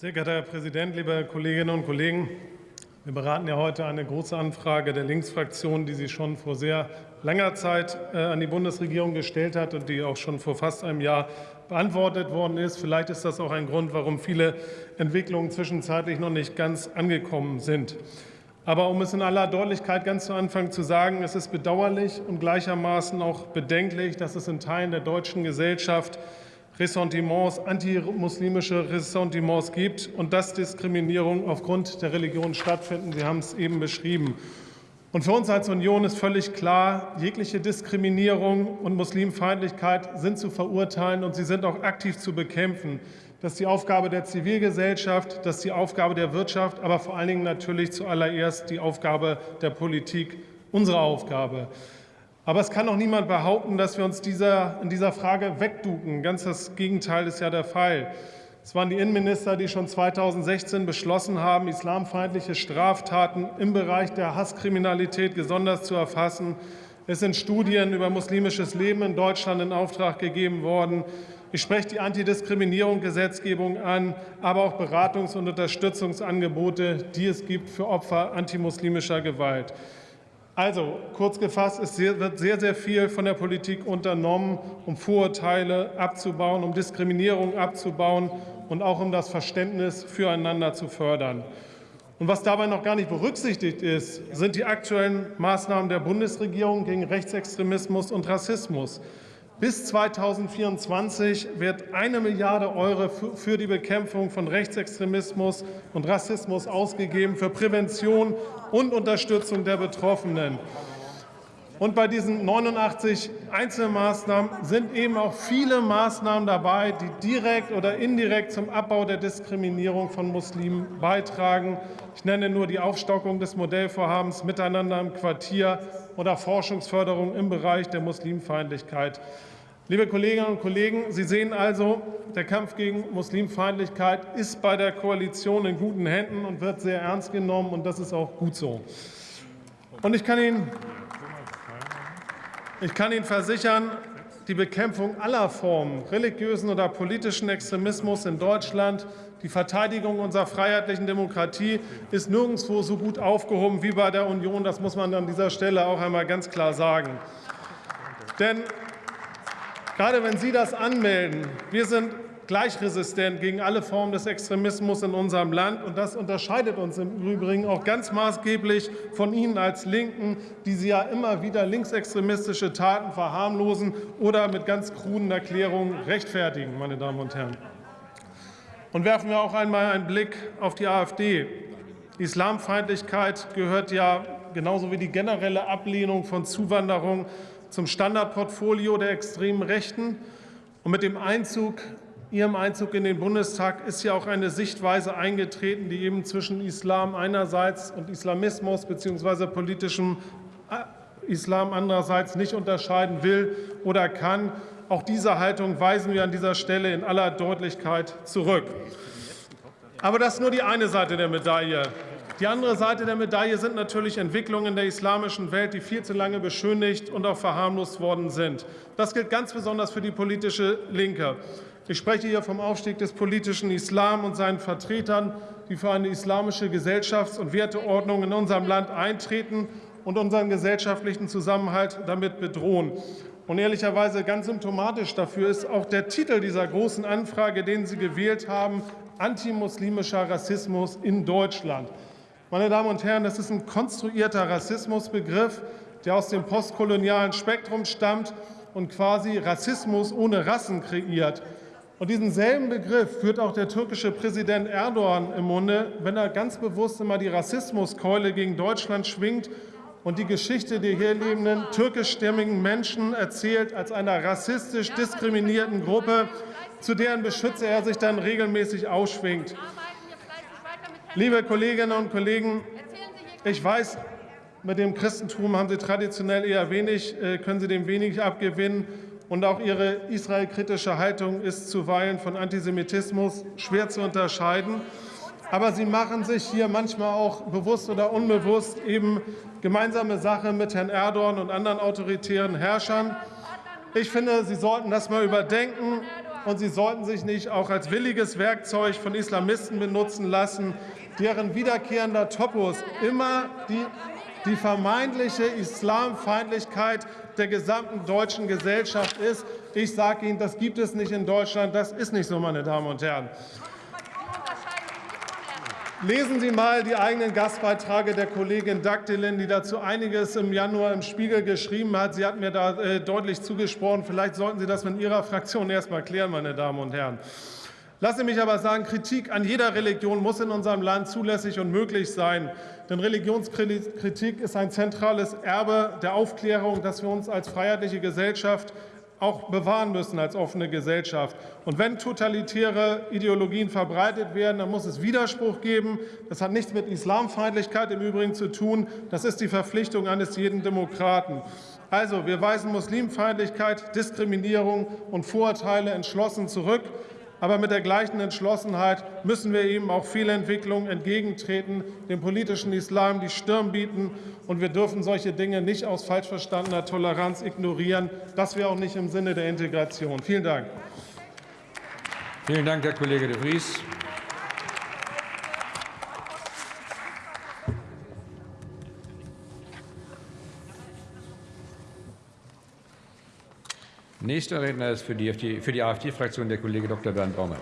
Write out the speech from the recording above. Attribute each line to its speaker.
Speaker 1: Sehr geehrter Herr Präsident, liebe Kolleginnen und Kollegen! Wir beraten ja heute eine große Anfrage der Linksfraktion, die sie schon vor sehr langer Zeit äh, an die Bundesregierung gestellt hat und die auch schon vor fast einem Jahr beantwortet worden ist. Vielleicht ist das auch ein Grund, warum viele Entwicklungen zwischenzeitlich noch nicht ganz angekommen sind. Aber um es in aller Deutlichkeit ganz zu Anfang zu sagen, es ist bedauerlich und gleichermaßen auch bedenklich, dass es in Teilen der deutschen Gesellschaft Ressentiments, antimuslimische Ressentiments gibt und dass Diskriminierung aufgrund der Religion stattfinden. Sie haben es eben beschrieben. Und für uns als Union ist völlig klar, jegliche Diskriminierung und Muslimfeindlichkeit sind zu verurteilen und sie sind auch aktiv zu bekämpfen. Das ist die Aufgabe der Zivilgesellschaft, das ist die Aufgabe der Wirtschaft, aber vor allen Dingen natürlich zuallererst die Aufgabe der Politik, unsere Aufgabe. Aber es kann auch niemand behaupten, dass wir uns dieser, in dieser Frage wegduken. Ganz das Gegenteil ist ja der Fall. Es waren die Innenminister, die schon 2016 beschlossen haben, islamfeindliche Straftaten im Bereich der Hasskriminalität gesondert zu erfassen. Es sind Studien über muslimisches Leben in Deutschland in Auftrag gegeben worden. Ich spreche die Antidiskriminierung-Gesetzgebung an, aber auch Beratungs- und Unterstützungsangebote, die es gibt für Opfer antimuslimischer Gewalt. Also kurz gefasst, es wird sehr, sehr viel von der Politik unternommen, um Vorurteile abzubauen, um Diskriminierung abzubauen und auch um das Verständnis füreinander zu fördern. Und was dabei noch gar nicht berücksichtigt ist, sind die aktuellen Maßnahmen der Bundesregierung gegen Rechtsextremismus und Rassismus. Bis 2024 wird eine Milliarde Euro für die Bekämpfung von Rechtsextremismus und Rassismus ausgegeben, für Prävention und Unterstützung der Betroffenen. Und bei diesen 89 Einzelmaßnahmen sind eben auch viele Maßnahmen dabei, die direkt oder indirekt zum Abbau der Diskriminierung von Muslimen beitragen. Ich nenne nur die Aufstockung des Modellvorhabens Miteinander im Quartier oder Forschungsförderung im Bereich der Muslimfeindlichkeit. Liebe Kolleginnen und Kollegen, Sie sehen also, der Kampf gegen Muslimfeindlichkeit ist bei der Koalition in guten Händen und wird sehr ernst genommen, und das ist auch gut so. Und ich kann Ihnen, ich kann Ihnen versichern, die Bekämpfung aller Formen religiösen oder politischen Extremismus in Deutschland, die Verteidigung unserer freiheitlichen Demokratie ist nirgendwo so gut aufgehoben wie bei der Union. Das muss man an dieser Stelle auch einmal ganz klar sagen. Denn Gerade wenn Sie das anmelden, wir sind gleichresistent gegen alle Formen des Extremismus in unserem Land. Und das unterscheidet uns im Übrigen auch ganz maßgeblich von Ihnen als Linken, die Sie ja immer wieder linksextremistische Taten verharmlosen oder mit ganz kruden Erklärungen rechtfertigen, meine Damen und Herren. Und werfen wir auch einmal einen Blick auf die AfD. Islamfeindlichkeit gehört ja genauso wie die generelle Ablehnung von Zuwanderung zum Standardportfolio der extremen Rechten. Und mit dem Einzug, Ihrem Einzug in den Bundestag ist ja auch eine Sichtweise eingetreten, die eben zwischen Islam einerseits und Islamismus bzw. politischem äh, Islam andererseits nicht unterscheiden will oder kann. Auch diese Haltung weisen wir an dieser Stelle in aller Deutlichkeit zurück. Aber das ist nur die eine Seite der Medaille. Die andere Seite der Medaille sind natürlich Entwicklungen in der islamischen Welt, die viel zu lange beschönigt und auch verharmlost worden sind. Das gilt ganz besonders für die politische Linke. Ich spreche hier vom Aufstieg des politischen Islam und seinen Vertretern, die für eine islamische Gesellschafts- und Werteordnung in unserem Land eintreten und unseren gesellschaftlichen Zusammenhalt damit bedrohen. Und ehrlicherweise ganz symptomatisch dafür ist auch der Titel dieser großen Anfrage, den Sie gewählt haben, Antimuslimischer Rassismus in Deutschland. Meine Damen und Herren, das ist ein konstruierter Rassismusbegriff, der aus dem postkolonialen Spektrum stammt und quasi Rassismus ohne Rassen kreiert. Und diesen selben Begriff führt auch der türkische Präsident Erdogan im Munde, wenn er ganz bewusst immer die Rassismuskeule gegen Deutschland schwingt und die Geschichte der hier lebenden türkischstämmigen Menschen erzählt als einer rassistisch diskriminierten Gruppe, zu deren Beschützer er sich dann regelmäßig ausschwingt. Liebe Kolleginnen und Kollegen, ich weiß, mit dem Christentum haben Sie traditionell eher wenig, äh, können Sie dem wenig abgewinnen. Und auch Ihre israelkritische Haltung ist zuweilen von Antisemitismus schwer zu unterscheiden. Aber Sie machen sich hier manchmal auch bewusst oder unbewusst eben gemeinsame Sache mit Herrn Erdogan und anderen autoritären Herrschern. Ich finde, Sie sollten das mal überdenken und sie sollten sich nicht auch als williges Werkzeug von Islamisten benutzen lassen, deren wiederkehrender Topos immer die, die vermeintliche Islamfeindlichkeit der gesamten deutschen Gesellschaft ist. Ich sage Ihnen, das gibt es nicht in Deutschland. Das ist nicht so, meine Damen und Herren. Lesen Sie mal die eigenen Gastbeiträge der Kollegin Dagdelin, die dazu einiges im Januar im Spiegel geschrieben hat. Sie hat mir da äh, deutlich zugesprochen. Vielleicht sollten Sie das mit Ihrer Fraktion erst mal klären, meine Damen und Herren. Lassen Sie mich aber sagen, Kritik an jeder Religion muss in unserem Land zulässig und möglich sein. Denn Religionskritik ist ein zentrales Erbe der Aufklärung, das wir uns als freiheitliche Gesellschaft auch bewahren müssen als offene Gesellschaft. Und wenn totalitäre Ideologien verbreitet werden, dann muss es Widerspruch geben. Das hat nichts mit Islamfeindlichkeit im Übrigen zu tun. Das ist die Verpflichtung eines jeden Demokraten. Also, wir weisen Muslimfeindlichkeit, Diskriminierung und Vorurteile entschlossen zurück. Aber mit der gleichen Entschlossenheit müssen wir eben auch Fehlentwicklungen entgegentreten, dem politischen Islam die Stirn bieten. Und wir dürfen solche Dinge nicht aus falsch verstandener Toleranz ignorieren. Das wäre auch nicht im Sinne der Integration. Vielen Dank.
Speaker 2: Vielen Dank, Herr Kollege de Vries. Nächster Redner ist für die, AfD-Fraktion der Kollege Dr. Bernd Baumann.